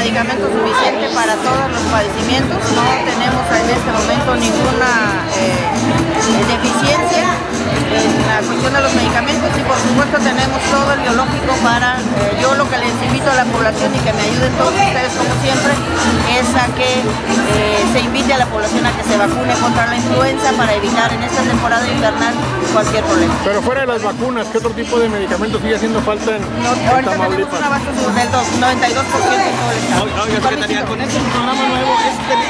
medicamento suficiente para todos los padecimientos, no tenemos en este momento ninguna eh, deficiencia en la cuestión de los medicamentos y por supuesto tenemos todo el biológico para, eh, yo lo que les invito a la población y que me ayuden todos ustedes como siempre, es a que eh, se invite a la población a vacune contra la influenza para evitar en esta temporada invernal cualquier problema. Pero fuera de las vacunas, ¿qué otro tipo de medicamentos sigue haciendo falta en, No, en ahorita tenemos Tamaulipas? un abasto del 92% en todo el estado. Oiga, secretaria, con este programa nuevo, ¿es, es